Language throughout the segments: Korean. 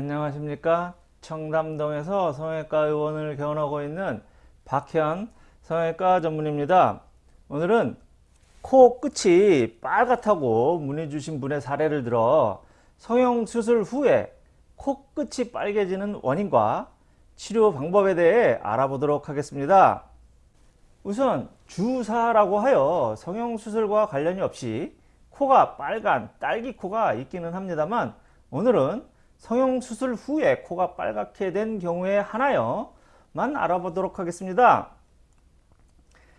안녕하십니까? 청담동에서 성형외과 의원을 개원하고 있는 박현 성형외과 전문입니다. 오늘은 코 끝이 빨갛다고 문의 주신 분의 사례를 들어 성형수술 후에 코 끝이 빨개지는 원인과 치료 방법에 대해 알아보도록 하겠습니다. 우선 주사라고 하여 성형수술과 관련이 없이 코가 빨간 딸기코가 있기는 합니다만 오늘은 성형수술 후에 코가 빨갛게 된 경우에 하나여만 알아보도록 하겠습니다.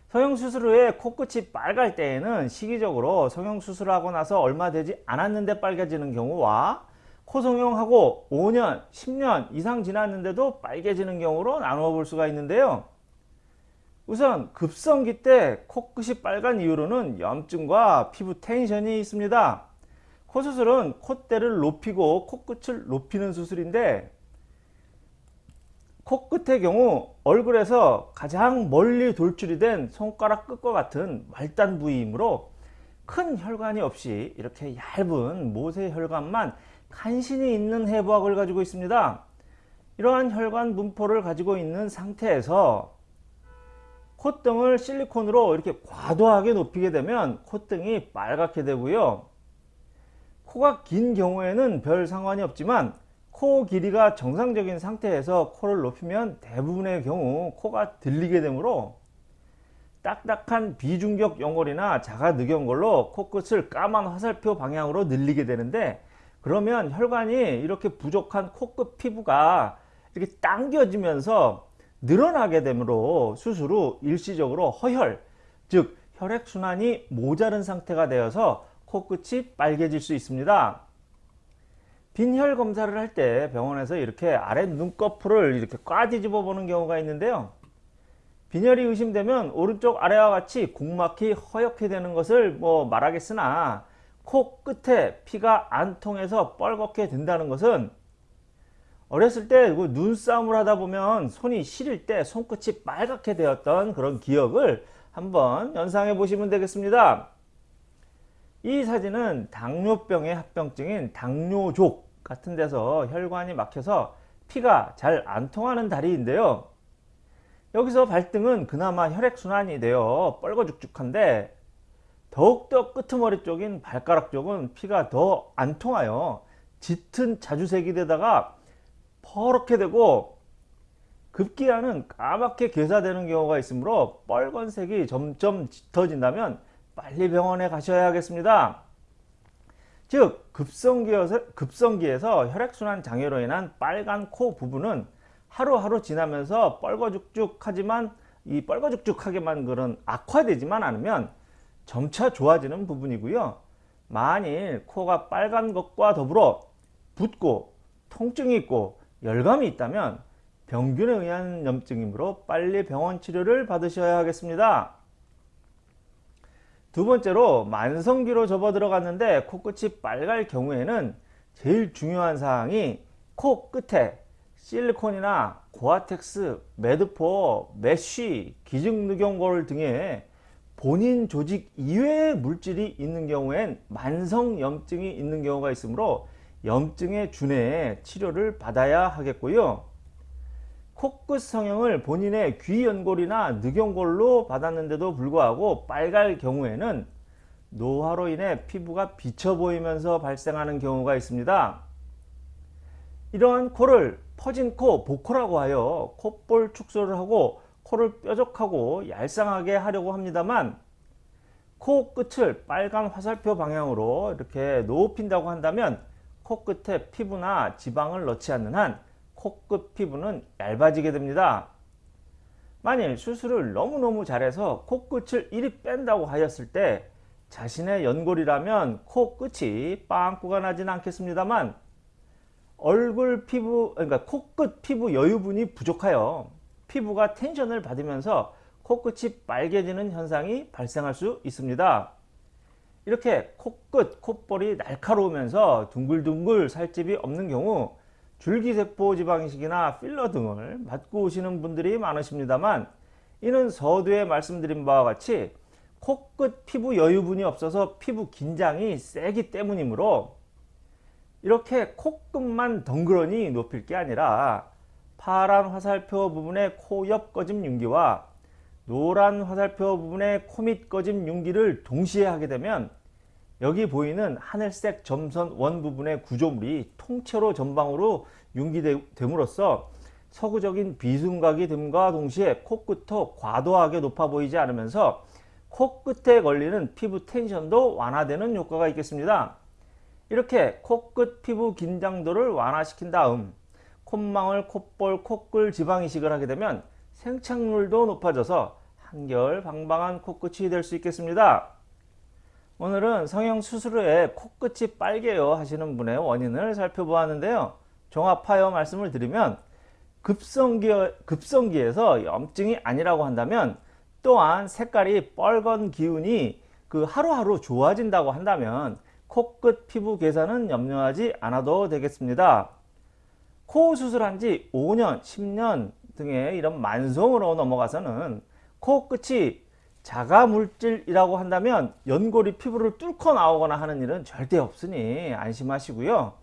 성형수술 후에 코끝이 빨갈 때에는 시기적으로 성형수술하고 나서 얼마 되지 않았는데 빨개지는 경우와 코성형하고 5년, 10년 이상 지났는데도 빨개지는 경우로 나누어 볼 수가 있는데요. 우선 급성기 때 코끝이 빨간 이유로는 염증과 피부 텐션이 있습니다. 코 수술은 콧대를 높이고 코끝을 높이는 수술인데 코끝의 경우 얼굴에서 가장 멀리 돌출이 된 손가락 끝과 같은 말단 부위이므로 큰 혈관이 없이 이렇게 얇은 모세 혈관만 간신히 있는 해부학을 가지고 있습니다. 이러한 혈관 분포를 가지고 있는 상태에서 콧등을 실리콘으로 이렇게 과도하게 높이게 되면 콧등이 빨갛게 되고요. 코가 긴 경우에는 별 상관이 없지만 코 길이가 정상적인 상태에서 코를 높이면 대부분의 경우 코가 들리게 되므로 딱딱한 비중격 연골이나 자가 늑연골로 코끝을 까만 화살표 방향으로 늘리게 되는데 그러면 혈관이 이렇게 부족한 코끝 피부가 이렇게 당겨지면서 늘어나게 되므로 수술 후 일시적으로 허혈 즉 혈액순환이 모자른 상태가 되어서 코끝이 빨개질 수 있습니다. 빈혈 검사를 할 때 병원에서 이렇게 아래 눈꺼풀을 이렇게 꽉 뒤집어 보는 경우가 있는데요. 빈혈이 의심되면 오른쪽 아래와 같이 국막이 허옇게 되는 것을 뭐 말하겠으나 코 끝에 피가 안 통해서 뻘겋게 된다는 것은 어렸을 때그 눈싸움을 하다 보면 손이 시릴 때 손끝이 빨갛게 되었던 그런 기억을 한번 연상해 보시면 되겠습니다. 이 사진은 당뇨병의 합병증인 당뇨족 같은 데서 혈관이 막혀서 피가 잘 안 통하는 다리인데요. 여기서 발등은 그나마 혈액순환이 되어 뻘거죽죽한데 더욱더 끄트머리 쪽인 발가락 쪽은 피가 더 안 통하여 짙은 자주색이 되다가 퍼렇게 되고 급기야는 까맣게 괴사되는 경우가 있으므로 빨간색이 점점 짙어진다면 빨리 병원에 가셔야 하겠습니다. 즉 급성기에서, 급성기에서 혈액순환 장애로 인한 빨간 코 부분은 하루하루 지나면서 뻘거죽죽하지만 이 뻘거죽죽하게만 그런 악화되지만 않으면 점차 좋아지는 부분이고요. 만일 코가 빨간 것과 더불어 붓고 통증이 있고 열감이 있다면 병균에 의한 염증이므로 빨리 병원 치료를 받으셔야 하겠습니다. 두 번째로 만성기로 접어 들어갔는데 코끝이 빨갈 경우에는 제일 중요한 사항이 코 끝에 실리콘이나 고어텍스, Medpor, mesh, 기증늑연골 등의 본인 조직 이외의 물질이 있는 경우엔 만성염증이 있는 경우가 있으므로 염증에 준해 치료를 받아야 하겠고요. 코끝 성형을 본인의 귀 연골이나 늑연골로 받았는데도 불구하고 빨갈 경우에는 노화로 인해 피부가 비쳐 보이면서 발생하는 경우가 있습니다. 이러한 코를 퍼진 코, 보코라고 하여 콧볼 축소를 하고 코를 뾰족하고 얄쌍하게 하려고 합니다만 코 끝을 빨간 화살표 방향으로 이렇게 높인다고 한다면 코끝에 피부나 지방을 넣지 않는 한 코끝 피부는 얇아지게 됩니다. 만일 수술을 너무너무 잘해서 코끝을 이리 뺀다고 하였을 때 자신의 연골이라면 코끝이 빵꾸가 나지는 않겠습니다만 얼굴 피부 그러니까 코끝 피부 여유분이 부족하여 피부가 텐션을 받으면서 코끝이 빨개지는 현상이 발생할 수 있습니다. 이렇게 코끝, 콧볼이 날카로우면서 둥글둥글 살집이 없는 경우 줄기세포 지방이식이나 필러 등을 맞고 오시는 분들이 많으십니다만 이는 서두에 말씀드린 바와 같이 코끝 피부 여유분이 없어서 피부 긴장이 세기 때문이므로 이렇게 코끝만 덩그러니 높일 게 아니라 파란 화살표 부분의 코 옆 꺼짐 윤기와 노란 화살표 부분의 코 밑 꺼짐 윤기를 동시에 하게 되면 여기 보이는 하늘색 점선 원 부분의 구조물이 통째로 전방으로 융기됨으로써 서구적인 비순각이 됨과 동시에 코끝도 과도하게 높아 보이지 않으면서 코끝에 걸리는 피부 텐션도 완화되는 효과가 있겠습니다. 이렇게 코끝 피부 긴장도를 완화시킨 다음 콧망울, 콧볼, 코끌 지방 이식을 하게 되면 생착률도 높아져서 한결 방방한 코끝이 될 수 있겠습니다. 오늘은 성형 수술 후에 코끝이 빨개요 하시는 분의 원인을 살펴보았는데요. 종합하여 말씀을 드리면 급성기, 급성기에서 염증이 아니라고 한다면 또한 색깔이 빨간 기운이 그 하루하루 좋아진다고 한다면 코끝 피부 개선은 염려하지 않아도 되겠습니다. 코 수술한 지 5년, 10년 등의 이런 만성으로 넘어가서는 코끝이 자가 물질이라고 한다면 연골이 피부를 뚫고 나오거나 하는 일은 절대 없으니 안심하시고요.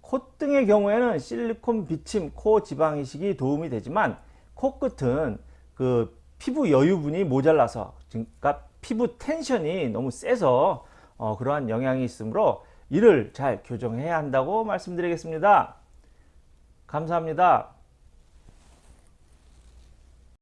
콧등의 경우에는 실리콘 비침, 코 지방 이식이 도움이 되지만 코끝은 그 피부 여유분이 모자라서 그러니까 피부 텐션이 너무 세서 어, 그러한 영향이 있으므로 이를 잘 교정해야 한다고 말씀드리겠습니다. 감사합니다.